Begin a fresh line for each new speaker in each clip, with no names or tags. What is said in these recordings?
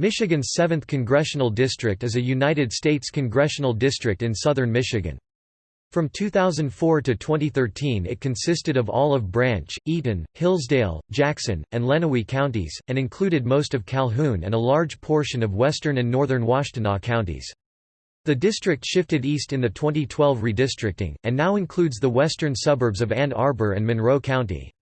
Michigan's 7th Congressional District is a United States congressional district in southern Michigan. From 2004 to 2013 it consisted of Olive Branch, Eaton, Hillsdale, Jackson, and Lenawee counties, and included most of Calhoun and a large portion of western and northern Washtenaw counties. The district shifted east in the 2012 redistricting, and now includes the western suburbs of Ann Arbor and Monroe County.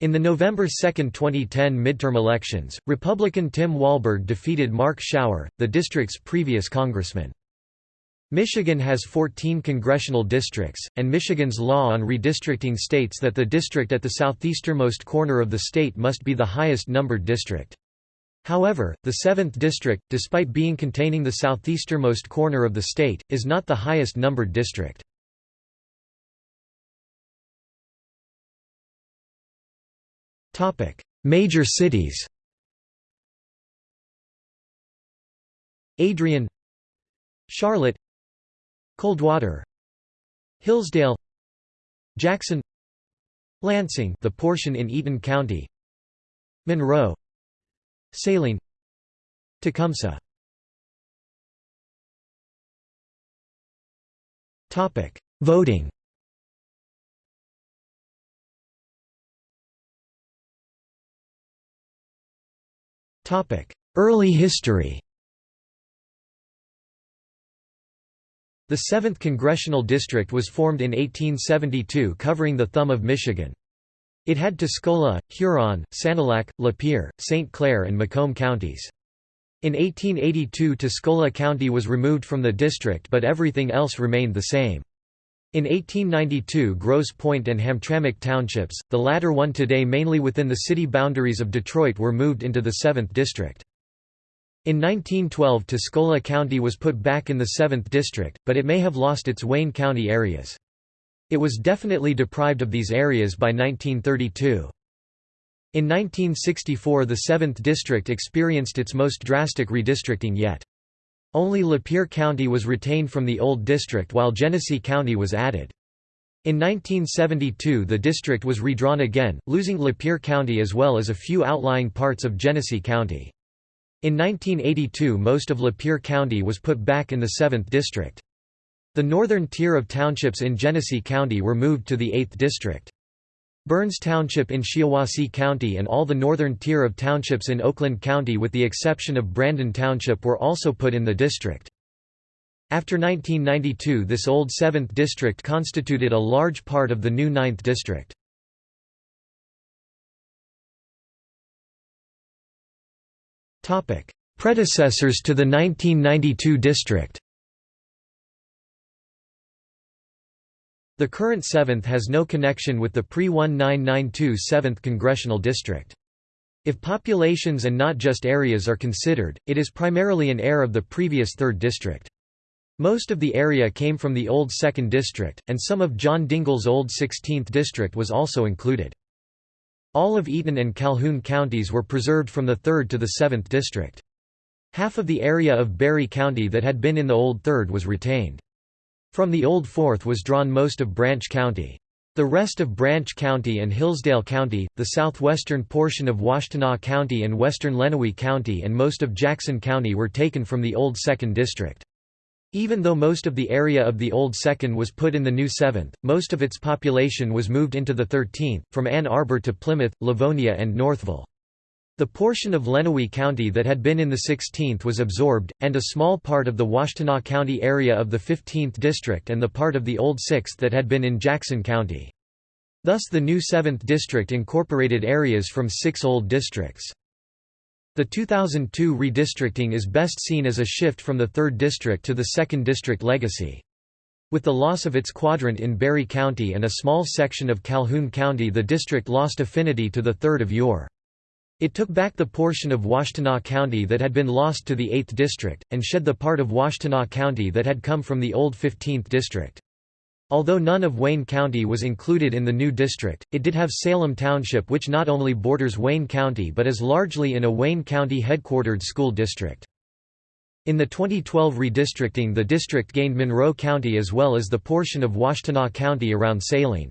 In the November 2, 2010 midterm elections, Republican Tim Walberg defeated Mark Schauer, the district's previous congressman. Michigan has 14 congressional districts, and Michigan's law on redistricting states that the district at the southeasternmost corner of the state must be the highest numbered district. However, the 7th district, despite being containing the southeasternmost corner of the state, is not the highest numbered district. Major cities Adrian Charlotte Coldwater Hillsdale Jackson Lansing the portion in Eaton County Monroe Saline Tecumseh Topic. Voting Early history The 7th Congressional District was formed in 1872 covering the thumb of Michigan. It had Tuscola, Huron, Sanilac, Lapeer, St. Clair and Macomb counties. In 1882 Tuscola County was removed from the district but everything else remained the same. In 1892 Grosse Pointe and Hamtramck townships, the latter one today mainly within the city boundaries of Detroit were moved into the 7th District. In 1912 Tuscola County was put back in the 7th District, but it may have lost its Wayne County areas. It was definitely deprived of these areas by 1932. In 1964 the 7th District experienced its most drastic redistricting yet. Only Lapeer County was retained from the old district while Genesee County was added. In 1972 the district was redrawn again, losing Lapeer County as well as a few outlying parts of Genesee County. In 1982 most of Lapeer County was put back in the 7th district. The northern tier of townships in Genesee County were moved to the 8th district. Burns Township in Shiawassee County and all the northern tier of townships in Oakland County with the exception of Brandon Township were also put in the district. After 1992 this old 7th district constituted a large part of the new 9th district. Predecessors to the 1992 district The current 7th has no connection with the pre-1992 7th Congressional District. If populations and not just areas are considered, it is primarily an heir of the previous 3rd District. Most of the area came from the old 2nd District, and some of John Dingell's old 16th District was also included. All of Eaton and Calhoun counties were preserved from the 3rd to the 7th District. Half of the area of Barry County that had been in the old 3rd was retained. From the Old Fourth was drawn most of Branch County. The rest of Branch County and Hillsdale County, the southwestern portion of Washtenaw County and western Lenawee County and most of Jackson County were taken from the old 2nd District. Even though most of the area of the old 2nd was put in the new 7th, most of its population was moved into the 13th, from Ann Arbor to Plymouth, Livonia and Northville. The portion of Lenawee County that had been in the 16th was absorbed, and a small part of the Washtenaw County area of the 15th District and the part of the old 6th that had been in Jackson County. Thus the new 7th District incorporated areas from six old districts. The 2002 redistricting is best seen as a shift from the 3rd District to the 2nd District legacy. With the loss of its quadrant in Barry County and a small section of Calhoun County the district lost affinity to the 3rd of Ure. It took back the portion of Washtenaw County that had been lost to the 8th District, and shed the part of Washtenaw County that had come from the old 15th District. Although none of Wayne County was included in the new district, it did have Salem Township which not only borders Wayne County but is largely in a Wayne County headquartered school district. In the 2012 redistricting the district gained Monroe County as well as the portion of Washtenaw County around Saline.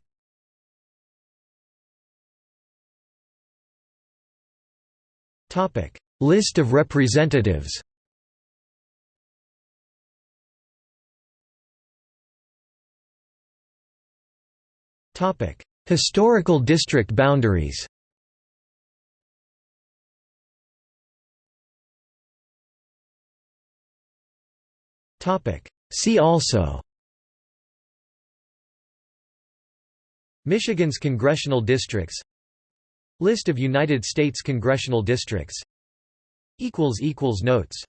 List of representatives Historical district boundaries See also Michigan's congressional districts List of United States congressional districts. Notes